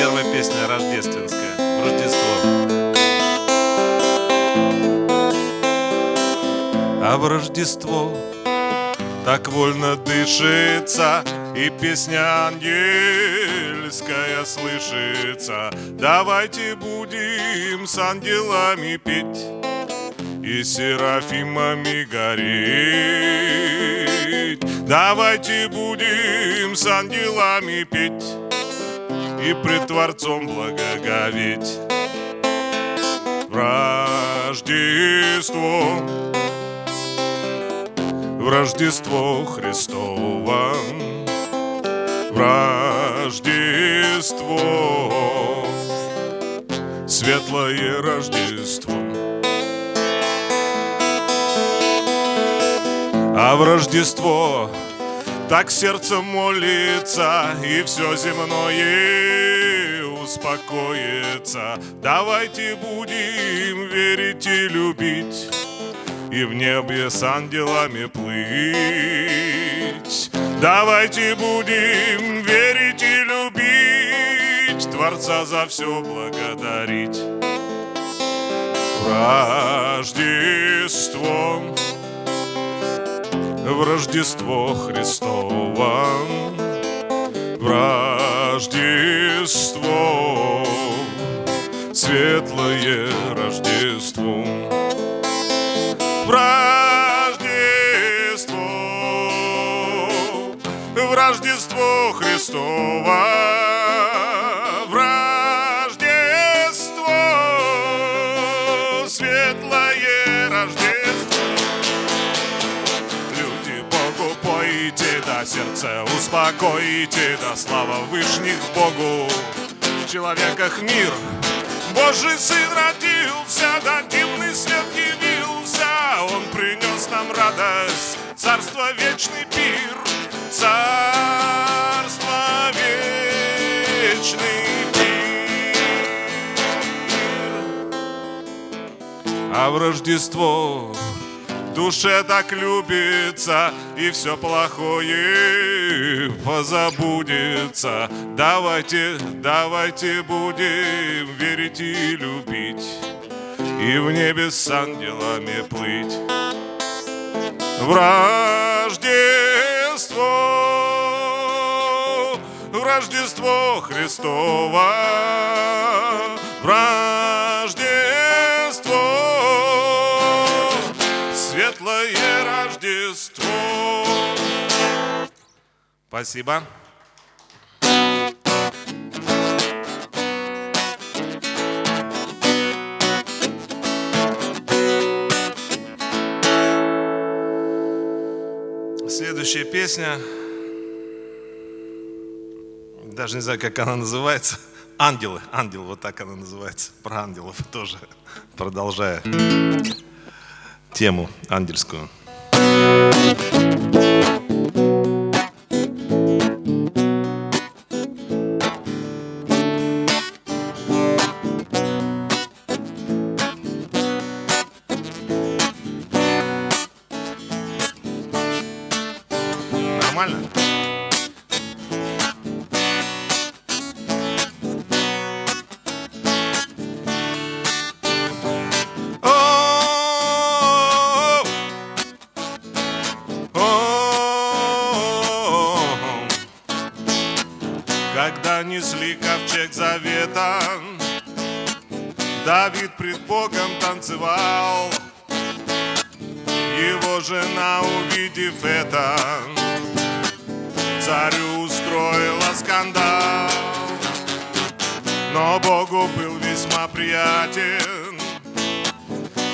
Первая песня рождественская. Рождество. А в Рождество так вольно дышится, И песня ангельская слышится. Давайте будем с ангелами петь И серафимами гореть. Давайте будем с ангелами петь И пред Творцом благоговеть. В Рождество в Рождество Христово, в Рождество, светлое Рождество. А в Рождество так сердце молится, и все земное успокоится. Давайте будем верить и любить и в небе с ангелами плыть. Давайте будем верить и любить, Творца за все благодарить. В Рождество, в Рождество Христово, в Рождество, светлое Рождество. В Рождество, в Рождество Христово, успокоите, да слава Вышних Богу. В человеках мир, Божий Сын родился, да дивный свет явился, Он принес нам радость, царство вечный пир, царство вечный пир. А в Рождество душе так любится, и все плохое позабудется. Давайте, давайте будем верить и любить, и в небе с ангелами плыть. В Рождество, в Рождество Христово, в Рождество, Рождество. Спасибо. Следующая песня, даже не знаю, как она называется. Ангелы, ангел, вот так она называется. Про ангелов тоже, продолжая тему ангельскую. Guatemala.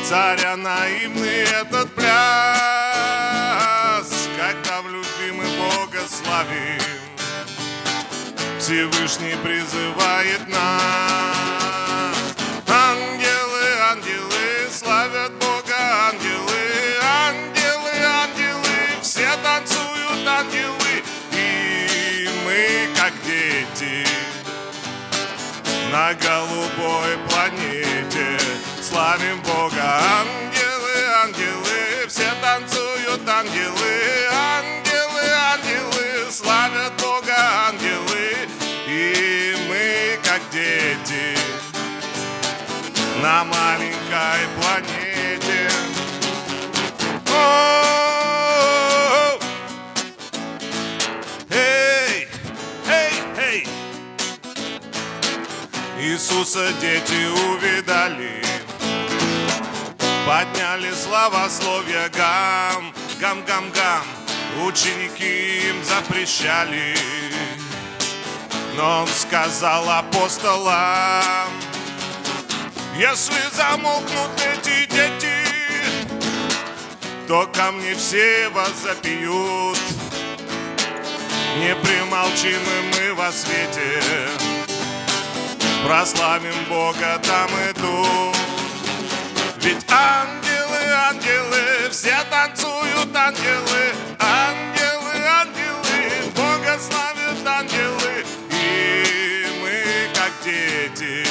Царя наивный этот пляс, Когда в любви мы Бога славим, Всевышний призывает нас. Ангелы, ангелы, славят Бога, ангелы, ангелы, ангелы, все танцуют ангелы, и мы, как дети, на голубой планете Славим ангелы, ангелы Все танцуют ангелы, ангелы, ангелы Славят Бога ангелы И мы, как на маленькой планете. О, Эй, эй, эй! Иисуса дети увидали, подняли славословие гам, гам, гам, гам. Ученики им запрещали, но он сказал апостолам, если замолкнут эти дети, то ко мне все вас запьют. Не примолчим и мы во свете, прославим Бога там и тут. Ведь ангелы, ангелы, все танцуют ангелы, ангелы, ангелы, Бога славят ангелы, и мы как дети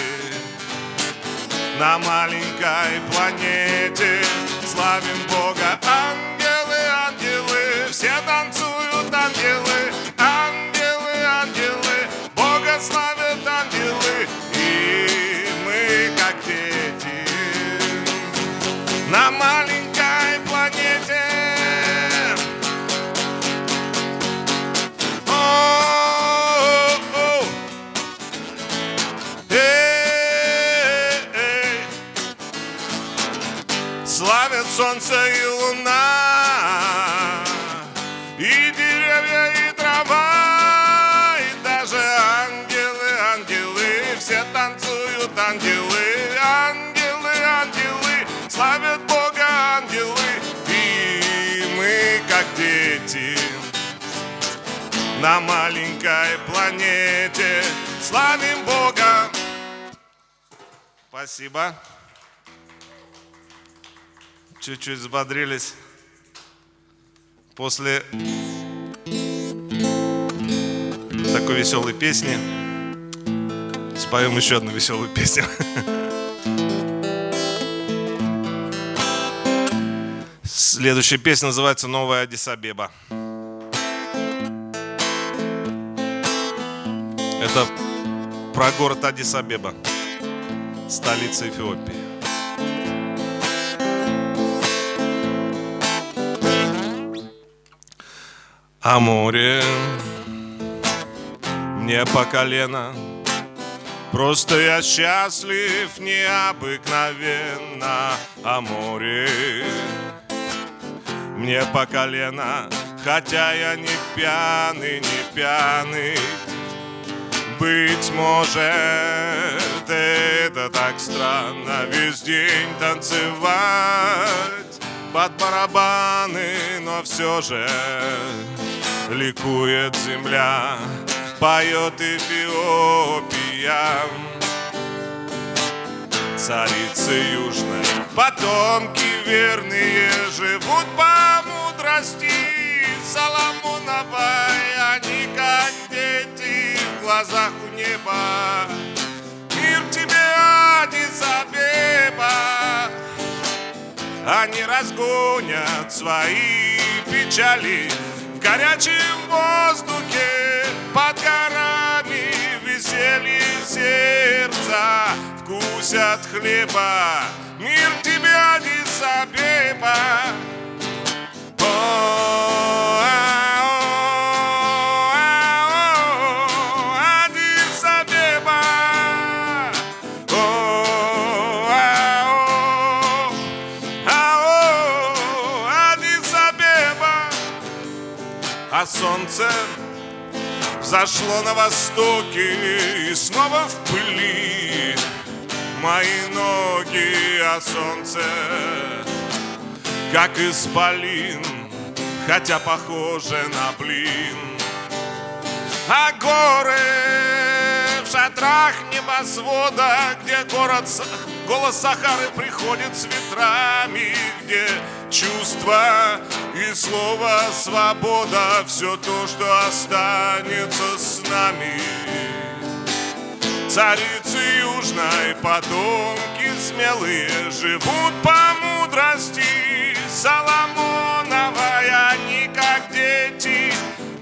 на маленькой планете славим Бога. Ангелы, солнце и луна, и деревья, и трава, и даже ангелы, ангелы, все танцуют ангелы, ангелы, ангелы, славят Бога ангелы, и мы как дети на маленькой планете славим Бога. Спасибо. Чуть-чуть взбодрились после такой веселой песни. Споем еще одну веселую песню. Следующая песня называется «Новая Адисабеба». Это про город Адисабеба, столица Эфиопии. А море. Мне по колено. Просто я счастлив необыкновенно А море. Мне по колено Хотя я не пьяный, не пьяный. Быть может, это так странно Весь день танцевать под барабаны Но все же ликует земля Поет Эфиопия. Царицы южной Потомки верные живут по мудрости. Соломоновой Они как дети в глазах у неба. Мир тебе, Адис-Абеба Они разгонят свои печали горячем воздухе под горами Веселье сердца вкусят хлеба. Мир тебе, Адис-Абеба. А взошло на востоке и снова в пыли мои ноги, а солнце как исполин, хотя похоже на блин. А горы шатрах небосвода, где город, голос Сахары приходит с ветрами, где чувство и слово свобода, все то, что останется с нами. Царицы южной потомки смелые живут по мудрости Соломоновой, они как дети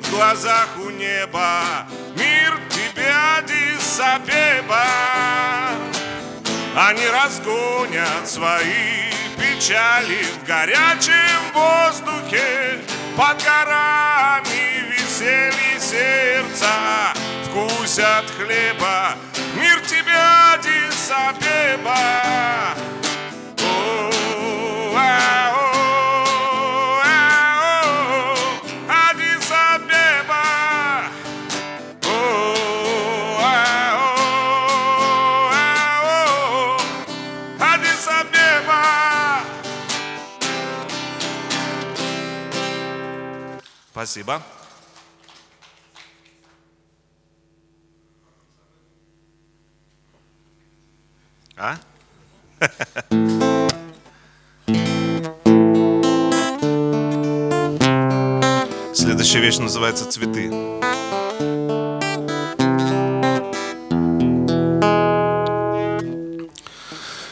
в глазах у неба. Мир Адис-Абеба. Они разгонят свои печали в горячем воздухе. Под горами веселье сердца Вкусят хлеба, мир тебя, Дисабеба Спасибо. А? Следующая вещь называется цветы.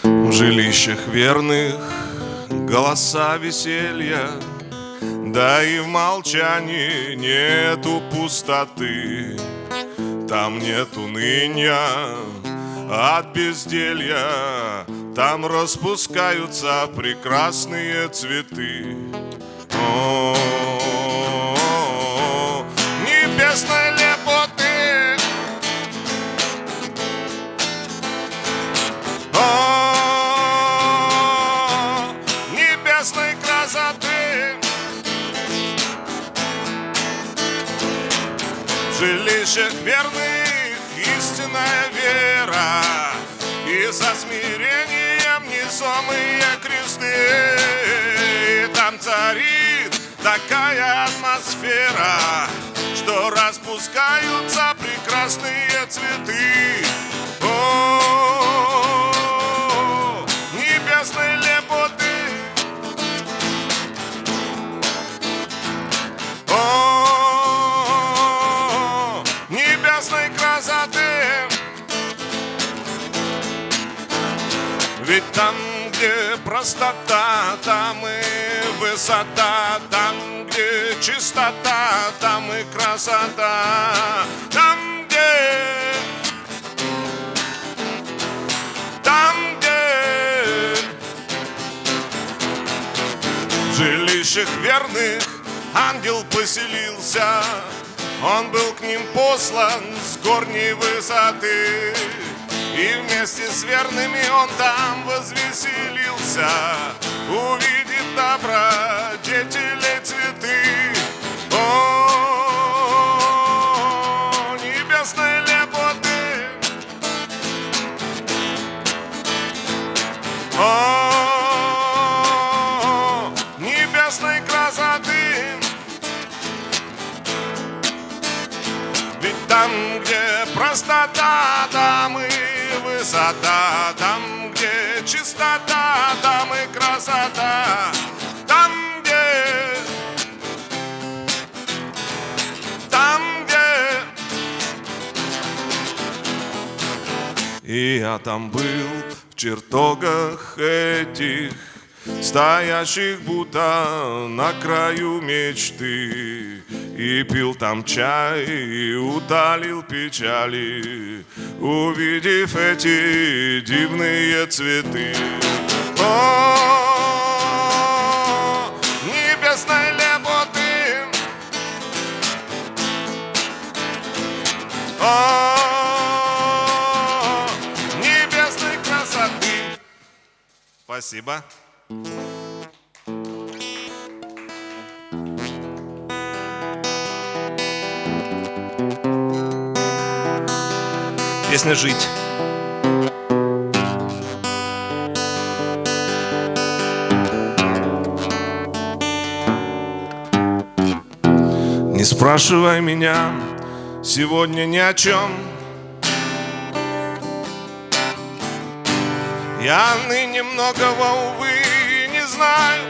В жилищах верных голоса веселья да и в молчании нету пустоты. Там нет уныния от безделья. Там распускаются прекрасные цветы жилищах верных истинная вера. И со смирением несомые кресты. И там царит такая атмосфера Что распускаются прекрасные цветы Ведь там, где простота, там и высота, там, где чистота, там и красота, там, где... Там, где в жилищах верных ангел поселился, он был к ним послан с горней высоты. И вместе с верными он там возвеселился, Увидев добродетелей цветы. О, небесной лепоты! О, небесной красоты! Ведь там, где простота, там и высота, там, где чистота, там и красота, там, где, там, где. И я там был в чертогах этих, стоящих будто на краю мечты. И пил там чай, и утолил печали, Увидев эти дивные цветы. О, небесной лепоты, О, небесной красоты. Спасибо. Песня «Жить». Не спрашивай меня сегодня ни о чем Я ныне многого, увы, не знаю.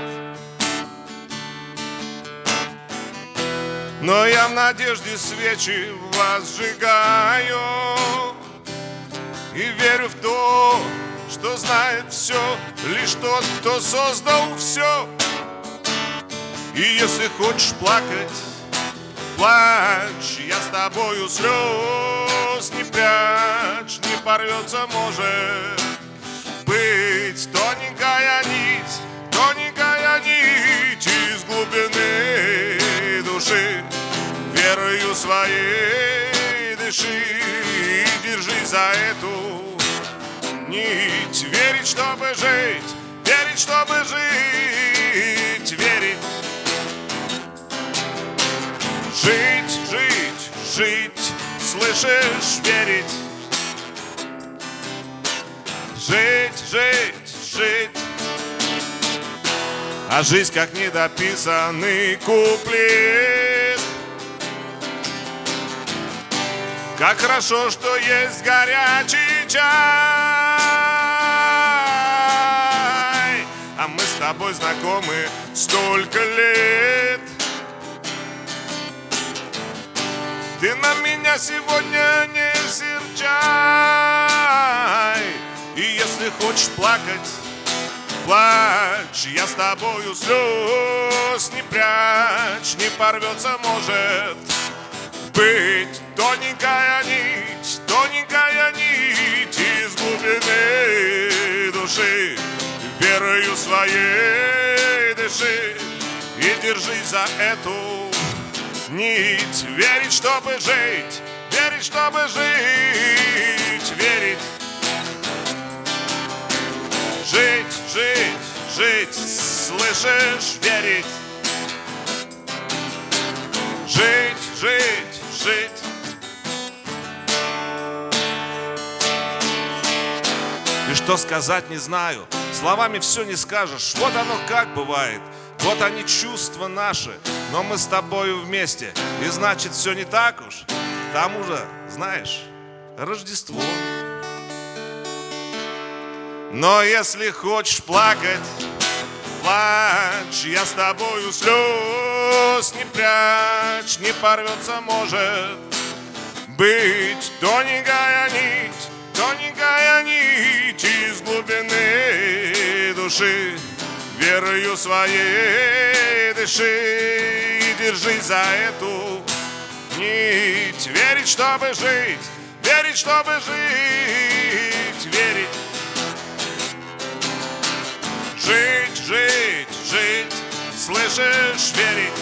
Но я в надежде свечи возжигаю и верю в то, что знает все Лишь тот, кто создал все И если хочешь плакать, плачь Я с тобою слез не прячь Не порвется, может быть Тоненькая нить, тоненькая нить Из глубины души верою своей дыши и держись за эту нить. Верить, чтобы жить, верить, чтобы жить, верить. Жить, жить, жить, слышишь, верить. Жить, жить, жить. А жизнь как недописанный куплет Как хорошо, что есть горячий чай. А мы с тобой знакомы столько лет. Ты на меня сегодня не серчай. И если хочешь плакать плачь, я с тобою слез не прячь, не порвется, может быть тоненькая нить, тоненькая нить из глубины души. Верою своей дыши и держись за эту нить. Верить, чтобы жить, верить, чтобы жить, верить Жить, жить, жить, слышишь, верить Жить, жить, жить. И что сказать не знаю. Словами все не скажешь. Вот оно как бывает. Вот они чувства наши. Но мы с тобою вместе. И значит все не так уж. К тому же, знаешь, Рождество. Но если хочешь плакать, плачь, я с тобою слез не прячь, не порвется, может быть тоненькая нить, тоненькая нить из глубины души. Верою своей дыши и держись за эту нить. Верить, чтобы жить, верить, чтобы жить, верить Жить, жить, жить, слышишь, верить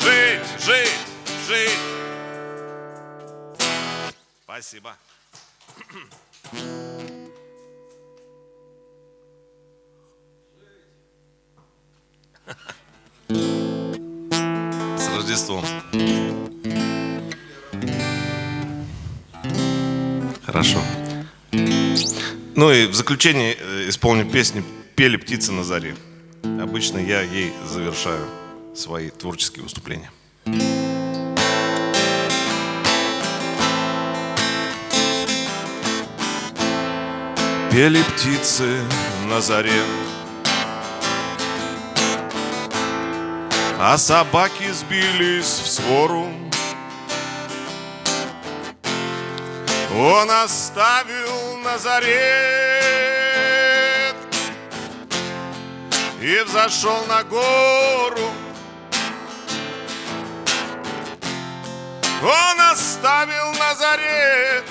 Жить, жить, жить Спасибо. С Рождеством. Хорошо. Ну и в заключение э, исполню песню «Пели птицы на заре». Обычно я ей завершаю свои творческие выступления. Пели птицы на заре, А собаки сбились в свору. Он оставил Назарет И взошел на гору. Он оставил Назарет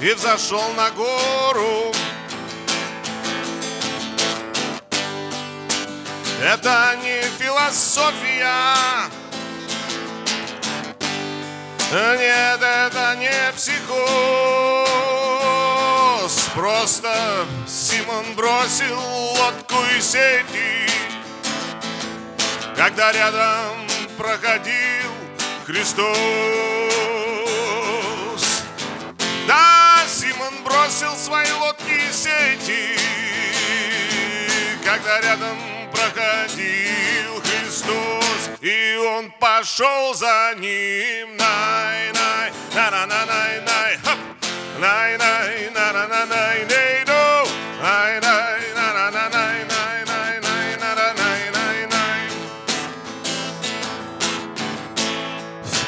И взошел на гору. Это не философия. Нет, это не психоз. Просто Симон бросил лодку и сети. Когда рядом проходил Христос Да, Симон бросил свои лодки и сети. Когда рядом проходил Христос И он пошел за ним Най,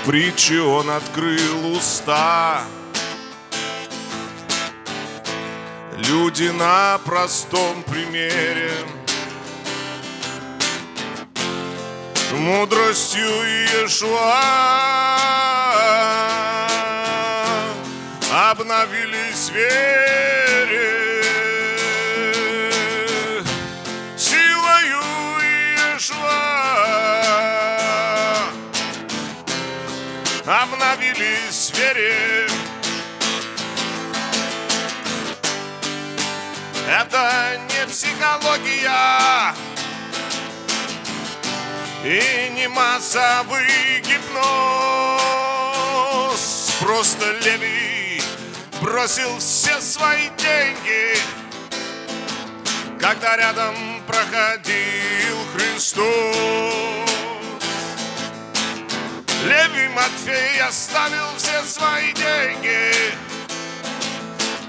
В притче он открыл уста. Люди на простом примере. Мудростью Иешуа обновились вере, обновились в вере. Это не психология и не массовый гипноз. Просто Левий бросил все свои деньги, когда рядом проходил Христос. Левий Матфей оставил все свои деньги,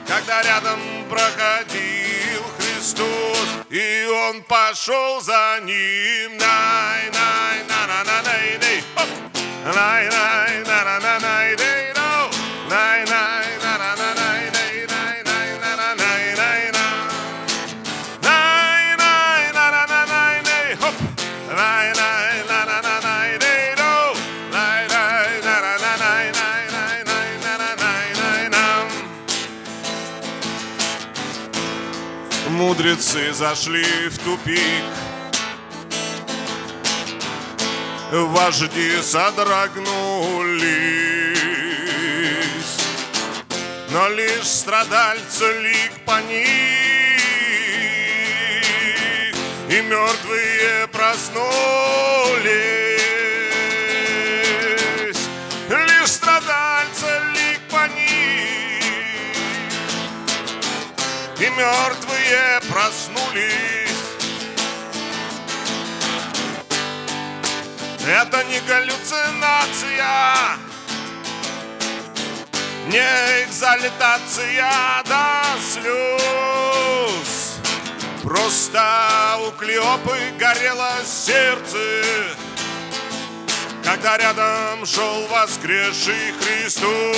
когда рядом проходил Христос, и он пошел за ним. Най, най, на, на, на, най, най, най, най, Мудрецы зашли в тупик. Вожди содрогнулись. Но лишь страдальцы лик по них И мертвые проснулись. Лишь страдальцы лик по них и мертвые проснулись. Это не галлюцинация, не экзальтация до слез. Просто у Клеопы горело сердце, когда рядом шел воскресший Христос.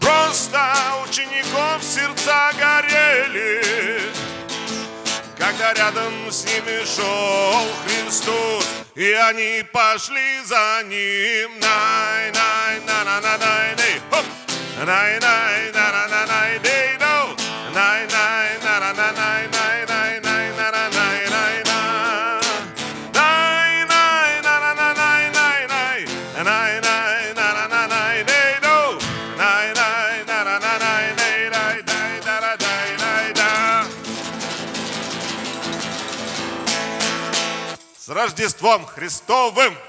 Просто учеников сердца рядом с ними шел Христос, и они пошли за ним. Най, най, на, на, на, най, хоп, най, най, на, на, на, най, най, С Рождеством Христовым!